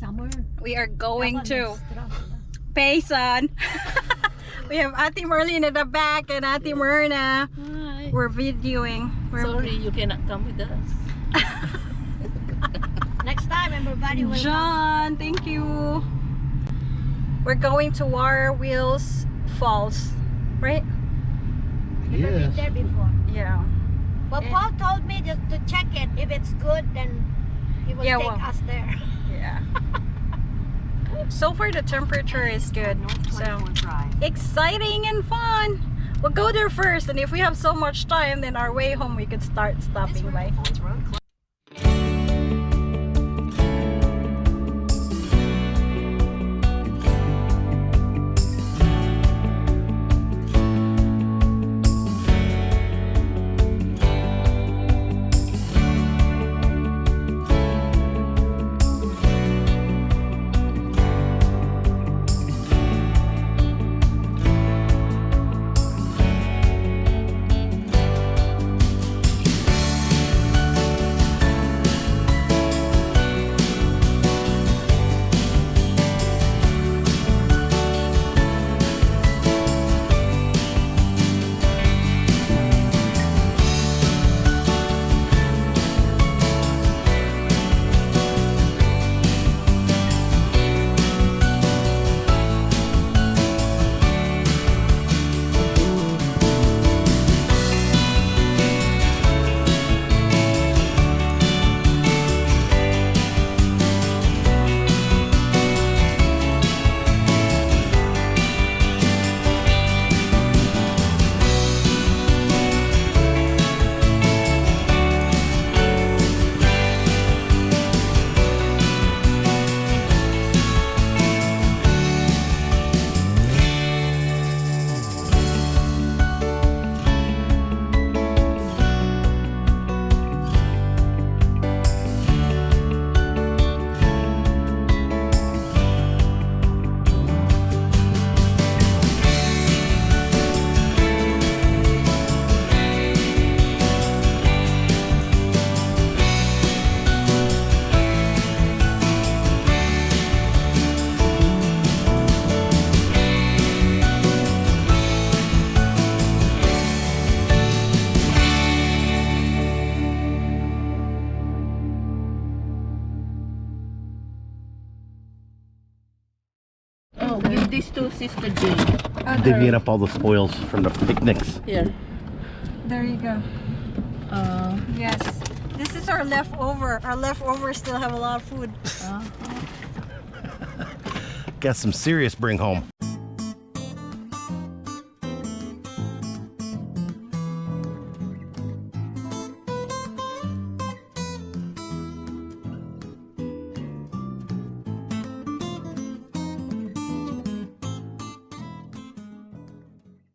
Summer. We are going to. Payson. we have Ati Merlin in the back and Ati Myrna. Hi. We're videoing. We're Sorry, you cannot come with us. Next time, everybody will come. John, thank you. We're going to Water Wheels Falls, right? Never been there before. Yeah. But. Paul told me just to check it. If it's good, then he will Yeah, take well. us there. Yeah. so far the temperature is good. So exciting and fun. We'll go there first and if we have so much time then our way home we could start stopping by. Oh, two this to Sister Jane. divvying up all the spoils from the picnics. Here. There you go. Uh, Yes. This is our leftover. Our leftovers still have a lot of food. Got some serious bring home.